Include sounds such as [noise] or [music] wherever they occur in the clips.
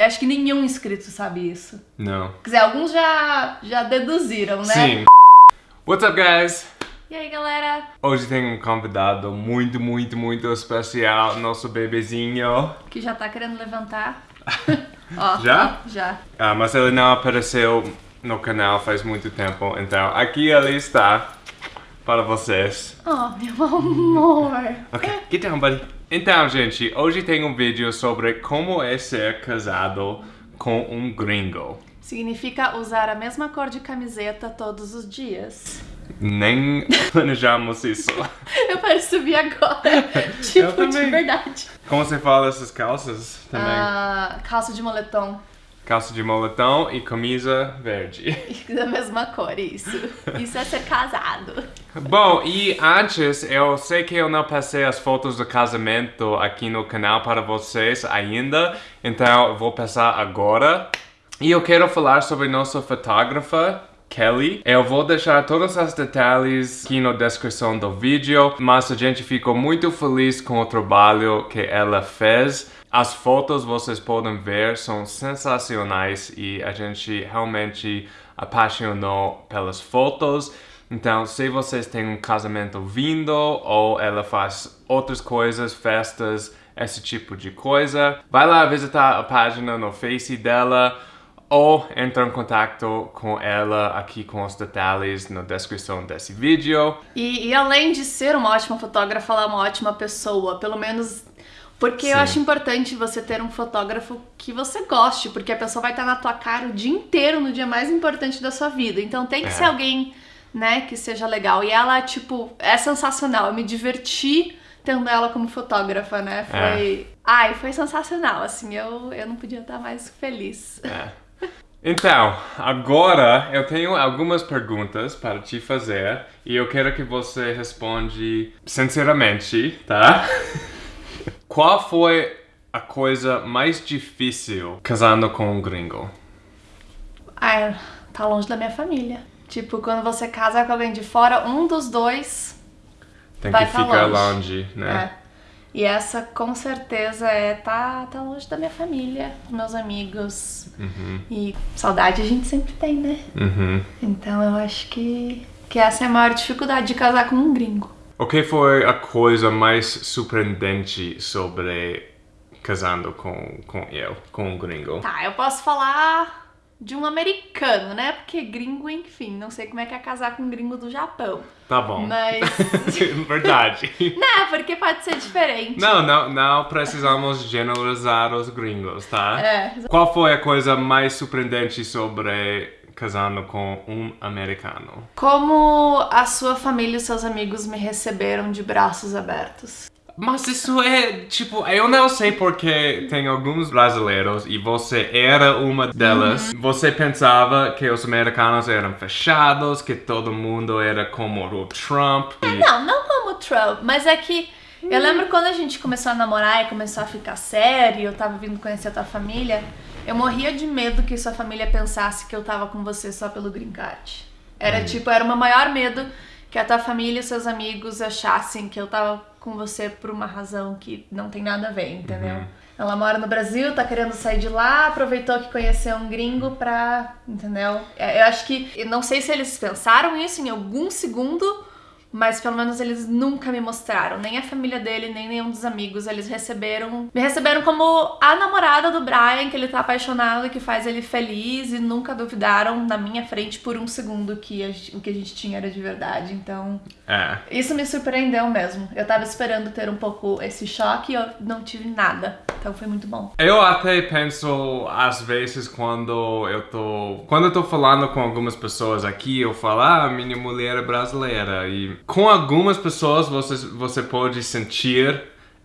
Eu acho que nenhum inscrito sabe isso. Não. Quer dizer, alguns já, já deduziram, né? Sim. What's up, guys? E aí, galera? Hoje tem um convidado muito, muito, muito especial, nosso bebezinho. Que já tá querendo levantar. [laughs] ó, Já? já. Ah, mas ele não apareceu no canal faz muito tempo, então aqui ele está para vocês. Oh, meu amor. Ok, get down, buddy. Então, gente, hoje tem um vídeo sobre como é ser casado com um gringo. Significa usar a mesma cor de camiseta todos os dias. Nem [laughs] planejamos isso. [laughs] Eu percebi agora. [laughs] tipo, de verdade. Como você fala essas calças também? Ah, calça de moletom. Calça de moletom e camisa verde. [laughs] [laughs] Da mesma cor, isso. Isso é ser casado. Bom, e antes, eu sei que eu não passei as fotos do casamento aqui no canal para vocês ainda, então eu vou passar agora. E eu quero falar sobre nossa fotógrafa, Kelly. Eu vou deixar todos os detalhes aqui na descrição do vídeo, mas a gente ficou muito feliz com o trabalho que ela fez. As fotos vocês podem ver são sensacionais e a gente realmente apaixonou pelas fotos. Então, se vocês têm um casamento vindo ou ela faz outras coisas, festas, esse tipo de coisa, vai lá visitar a página no Face dela ou entra em contato com ela aqui com os detalhes na descrição desse vídeo. E, e além de ser uma ótima fotógrafa, ela é uma ótima pessoa. Pelo menos porque eu Sim. acho importante você ter um fotógrafo que você goste, porque a pessoa vai estar na tua cara o dia inteiro no dia mais importante da sua vida. Então tem que É. ser alguém, né, que seja legal. E ela, tipo, é sensacional. Eu me diverti tendo ela como fotógrafa, né? Foi. Ai, foi sensacional. Assim, eu, eu não podia estar mais feliz. É. Então, agora eu tenho algumas perguntas para te fazer e eu quero que você responde sinceramente, tá? [laughs] Qual foi a coisa mais difícil casando com um gringo? Ai, tá longe da minha família. Tipo, quando você casa com alguém de fora, um dos dois Tem Vai que tá ficar longe. longe, né? É. E essa com certeza é tá, tá longe da minha família, meus amigos. E saudade a gente sempre tem, né? Uhum. Então eu acho que, que essa é a maior dificuldade de casar com um gringo. O que foi a coisa mais surpreendente sobre casando com, com eu, com um gringo? Tá, eu posso falar de um americano, né? Porque gringo, enfim, não sei como é que é casar com um gringo do Japão. Tá bom. Mas. [laughs] Verdade. [laughs] não, porque pode ser diferente. Não, não, não precisamos generalizar os gringos, tá? É, Qual foi a coisa mais surpreendente sobre casando com um americano? Como a sua família e seus amigos me receberam de braços abertos? Mas isso é, tipo, eu não sei porque tem alguns brasileiros e você era uma delas. Você pensava que os americanos eram fechados, que todo mundo era como o Trump. e- Não, não como Trump, mas é que eu lembro quando a gente começou a namorar e começou a ficar sério, eu tava vindo conhecer a tua família, eu morria de medo que sua família pensasse que eu tava com você só pelo green card. Era tipo, era o meu maior medo que a tua família e seus amigos achassem que eu tava com você por uma razão que não tem nada a ver, entendeu? Ela mora no Brasil, tá querendo sair de lá, aproveitou que conheceu um gringo pra. Entendeu? É, Eu acho que. eu Não sei se eles pensaram isso em algum segundo, mas pelo menos eles nunca me mostraram. Nem a família dele, nem nenhum dos amigos. Eles receberam. Me receberam como a namorada do Brian, que ele tá apaixonado e que faz ele feliz, e nunca duvidaram na minha frente por um segundo que a- o que a gente tinha era de verdade. Então. É. Isso me surpreendeu mesmo. Eu tava esperando ter um pouco esse choque e eu não tive nada. Então foi muito bom. Eu até penso, às vezes, quando eu tô. Quando eu tô falando com algumas pessoas aqui, eu falo, ah, minha mulher é brasileira. E com algumas pessoas você, você pode sentir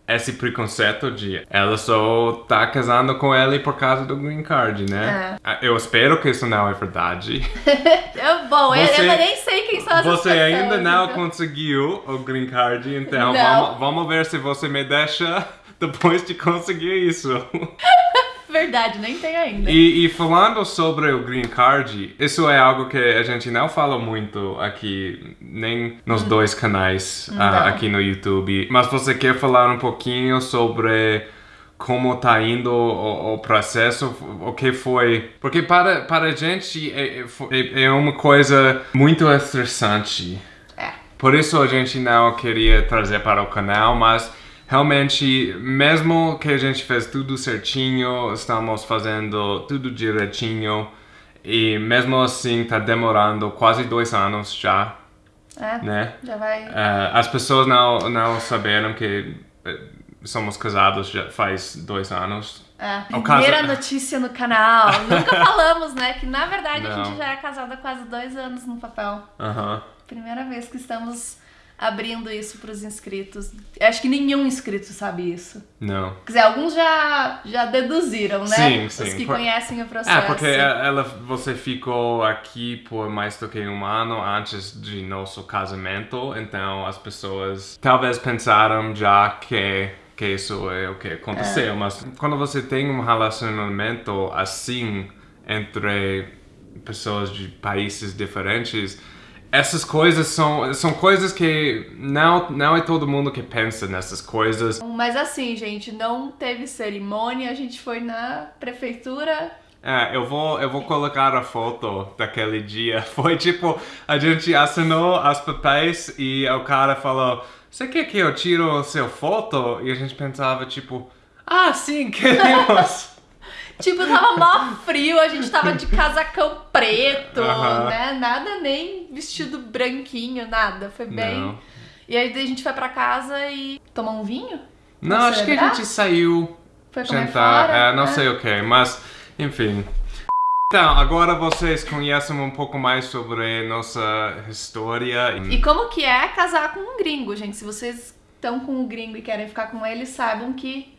esse preconceito de ela só tá casando com ele por causa do green card, né? Eu espero que isso não é verdade. [laughs] Bom, eu- Você- eu, nem sei quem são essas Você pessoas. ainda não então. conseguiu o green card, então vamos, vamos ver se você me deixa [laughs] depois de conseguir isso. [laughs] Verdade, nem tem ainda. E, e falando sobre o green card, isso é algo que a gente não fala muito aqui, nem nos dois canais Não. aqui no YouTube. Mas você quer falar um pouquinho sobre como tá indo o, o processo, o que foi. Porque para, para a gente é, é, é uma coisa muito estressante. É. Por isso a gente não queria trazer para o canal, mas realmente, mesmo que a gente fez tudo certinho, estamos fazendo tudo direitinho, e mesmo assim tá demorando quase dois anos já, É, né? já vai. Eh, as pessoas não, não saberam que eh, somos casados já faz dois anos. É, O primeira caso- [laughs] notícia no canal. Nunca falamos, né? Que na verdade a Não. gente já é casado há quase dois anos no papel. Aham. Primeira vez que estamos abrindo isso pros inscritos. Acho que nenhum inscrito sabe isso. Não. Quer dizer, alguns já, já deduziram, né? Sim, Os sim. que Por- conhecem o processo. É, porque ela, você ficou aqui por mais do que um ano antes de nosso casamento, então as pessoas talvez pensaram já que, que isso é o que aconteceu, mas quando você tem um relacionamento assim entre pessoas de países diferentes, essas coisas são, são coisas que não, não é todo mundo que pensa nessas coisas. Mas assim, gente, não teve cerimônia, a gente foi na prefeitura. É, eu vou, eu vou colocar a foto daquele dia. [laughs] Foi tipo, a gente assinou as papéis e o cara falou, você quer que eu tiro o seu foto? E a gente pensava, tipo, ah, sim, [laughs] queremos. Tipo, tava mó frio, a gente tava de casacão preto, né? Nada nem vestido branquinho, nada. Foi bem. Não. E aí a gente foi pra casa e tomou um vinho? Não, acho que a celebrar? gente saiu Foi jantar, fora? é, não né? sei o que, mas, enfim. Então, agora vocês conhecem um pouco mais sobre nossa história. E como que é casar com um gringo, gente? Se vocês estão com um gringo e querem ficar com ele, saibam que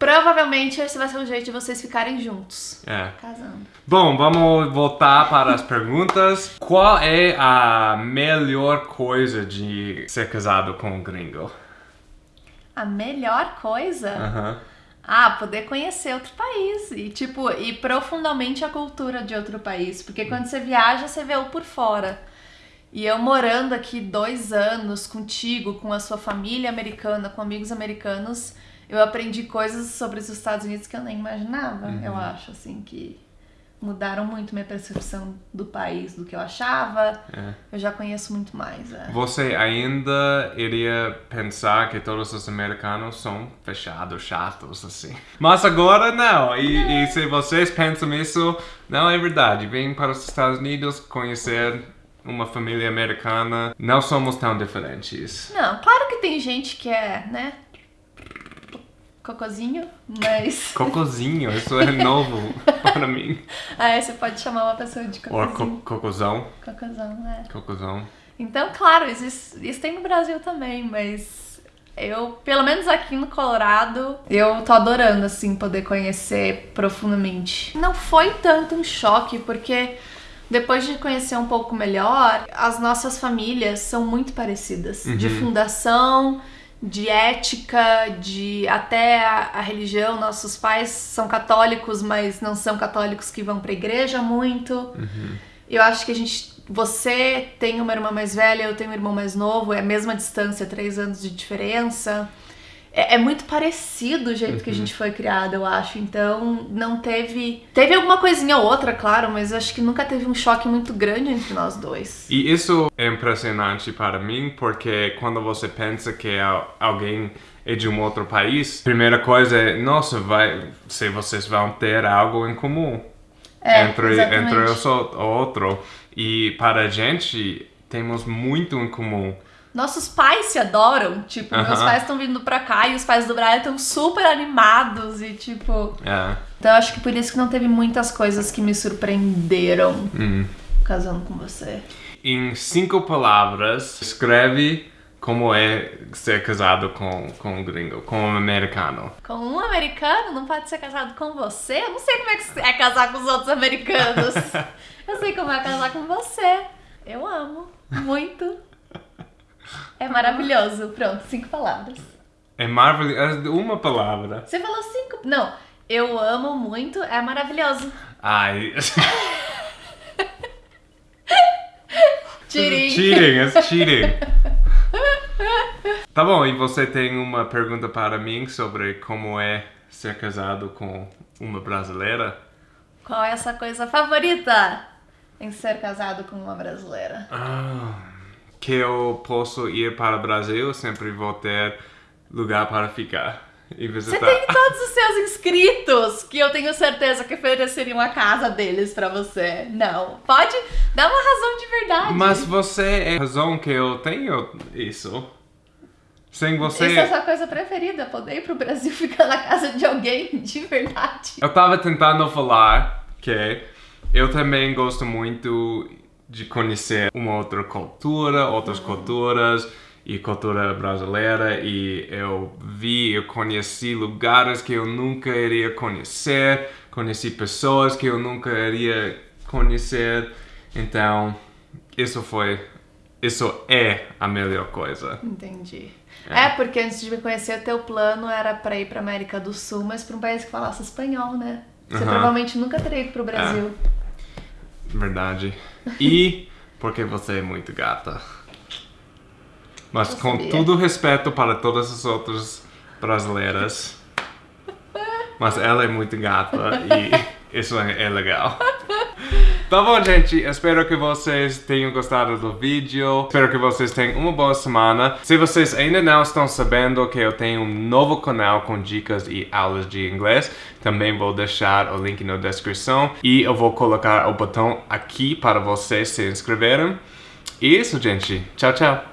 provavelmente esse vai ser o jeito de vocês ficarem juntos. É. Casando. Bom, vamos voltar para as perguntas. Qual é a melhor coisa de ser casado com um gringo? A melhor coisa? Aham. Ah, poder conhecer outro país e, tipo, ir profundamente a cultura de outro país. Porque quando você viaja, você vê o por fora. E eu morando aqui dois anos contigo, com a sua família americana, com amigos americanos, eu aprendi coisas sobre os Estados Unidos que eu nem imaginava. Eu acho, assim, que mudaram muito minha percepção do país, do que eu achava. É. Eu já conheço muito mais. é. Você ainda iria pensar que todos os americanos são fechados, chatos, assim. Mas agora não. E, e se vocês pensam isso, não é verdade. Vem para os Estados Unidos conhecer uma família americana. Não somos tão diferentes. Não, claro que tem gente que é, né? Cocôzinho, mas. [laughs] Cocozinho, isso é novo [laughs] para mim. Aí você pode chamar uma pessoa de Ou cocôzinho. co cocôzão. Cocôzão, né? Cocôzão. Então, claro, isso, isso tem no Brasil também, mas eu, pelo menos aqui no Colorado, eu tô adorando, assim, poder conhecer profundamente. Não foi tanto um choque, porque depois de conhecer um pouco melhor, as nossas famílias são muito parecidas. De fundação, de ética, de até a, a religião. Nossos pais são católicos, mas não são católicos que vão pra igreja muito. Eu acho que a gente. Você tem uma irmã mais velha, eu tenho um irmão mais novo, é a mesma distância, três anos de diferença. É, é muito parecido o jeito que a gente foi criado, eu acho. Então, não teve. Teve alguma coisinha ou outra, claro, mas eu acho que nunca teve um choque muito grande entre nós dois. E isso é impressionante para mim, porque quando você pensa que al- alguém é de um outro país, primeira coisa é, nossa, vai, se vocês vão ter algo em comum É, entre, exatamente. entre os o outro. E para a gente, temos muito em comum. Nossos pais se adoram. Tipo, meus Aham. pais estão vindo pra cá e os pais do Brian estão super animados e, tipo. É. Então, eu acho que por isso que não teve muitas coisas que me surpreenderam Hum. casando com você. Em cinco palavras, escreve como é ser casado com, com um gringo, com um americano. Com um americano não pode ser casado com você? Eu não sei como é que é casar com os outros americanos. [laughs] Eu sei como é casar com você. Eu amo. Muito. É maravilhoso. Pronto, cinco palavras. É maravilhoso. Uma palavra. Você falou cinco. Não. Eu amo muito, é maravilhoso. Ai. Tirim. cheating, it's cheating. Tá bom, e você tem uma pergunta para mim sobre como é ser casado com uma brasileira. Qual é a sua coisa favorita em ser casado com uma brasileira? Ah, que eu posso ir para o Brasil, sempre vou ter lugar para ficar e Você visitar. tem todos os seus inscritos que eu tenho certeza que ofereceriam a casa deles pra você. Não. Pode dar uma razão de verdade. Mas você é a razão que eu tenho isso. Sem você. Isso é a sua coisa preferida, poder ir pro Brasil [laughs] ficar na casa de alguém de verdade. Eu tava tentando falar que eu também gosto muito de conhecer uma outra cultura, outras culturas e cultura brasileira e eu vi, eu conheci lugares que eu nunca iria conhecer, conheci pessoas que eu nunca iria conhecer, então isso foi, isso é a melhor coisa. Entendi. É. porque antes de me conhecer, o teu plano era pra ir pra América do Sul, mas pra um país que falasse espanhol, né? Você provavelmente nunca teria ido pro Brasil. Verdade. E porque você é muito gata. Mas com todo respeito para todas as outras brasileiras. Mas ela é muito gata e isso é legal. Tá bom, gente. Espero que vocês tenham gostado do vídeo. Espero que vocês tenham uma boa semana. Se vocês ainda não estão sabendo que eu tenho um novo canal com dicas e aulas de inglês, também vou deixar o link na descrição. E eu vou colocar o botão aqui para vocês se inscreverem. E isso, gente. Tchau, tchau.